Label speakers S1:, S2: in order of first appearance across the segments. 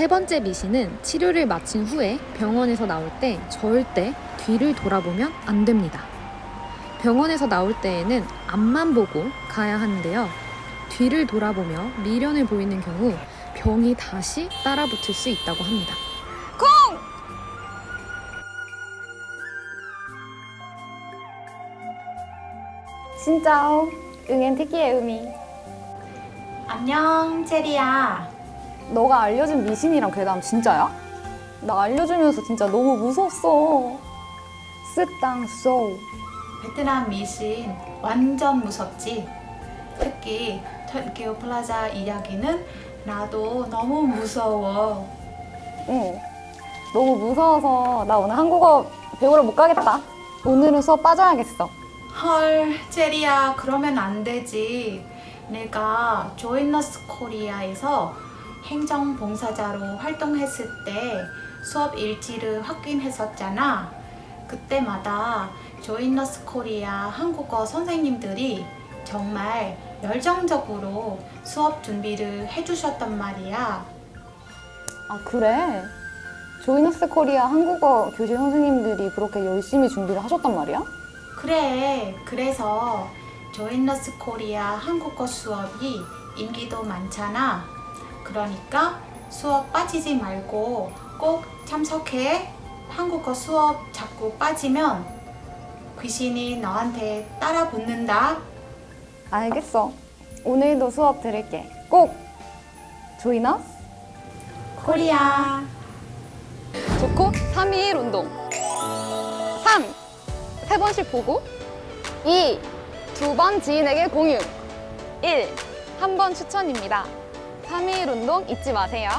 S1: 세 번째 미신은 치료를 마친 후에 병원에서 나올 때 절대 뒤를 돌아보면 안 됩니다. 병원에서 나올 때에는 앞만 보고 가야 하는데요. 뒤를 돌아보며 미련을 보이는 경우 병이 다시 따라붙을 수 있다고 합니다.
S2: 진짜 응엔 특기의 의미.
S3: 안녕, 체리야.
S2: 너가 알려준 미신이랑 괴담 진짜야? 나 알려주면서 진짜 너무 무서웠어. 쓰땅 쏘.
S3: 베트남 미신 완전 무섭지? 특히 턴키오 플라자 이야기는 나도 너무 무서워.
S2: 응. 너무 무서워서 나 오늘 한국어 배우러 못 가겠다. 오늘은 수업 빠져야겠어.
S3: 헐, 체리야, 그러면 안 되지. 내가 조이너스 코리아에서 행정봉사자로 활동했을 때 수업 일지를 확인했었잖아. 그때마다 조이너스 코리아 한국어 선생님들이 정말 열정적으로 수업 준비를 해주셨단 말이야.
S2: 아, 그래? 조이너스 코리아 한국어 교실 선생님들이 그렇게 열심히 준비를 하셨단 말이야?
S3: 그래, 그래서 조인너스 코리아 한국어 수업이 인기도 많잖아. 그러니까 수업 빠지지 말고 꼭 참석해. 한국어 수업 자꾸 빠지면 귀신이 너한테 따라 붙는다.
S2: 알겠어. 오늘도 수업 들을게. 꼭! 조이너스?
S3: 코리아.
S2: 좋고 3일 운동 3. 세 번씩 보고 2. 두 번 지인에게 공유 1. 한 번 추천입니다 3일 운동 잊지 마세요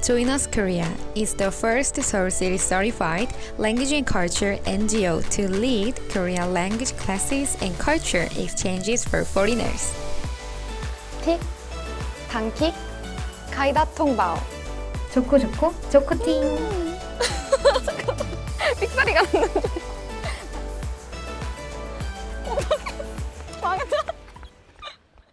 S1: Join Us Korea is the first Seoul City certified language and culture NGO to lead Korean language classes and culture exchanges for foreigners.
S2: 틱, 단킥, 가이다 통바오
S4: 좋고 좋고 좋고팅
S2: 삑사리가 났는데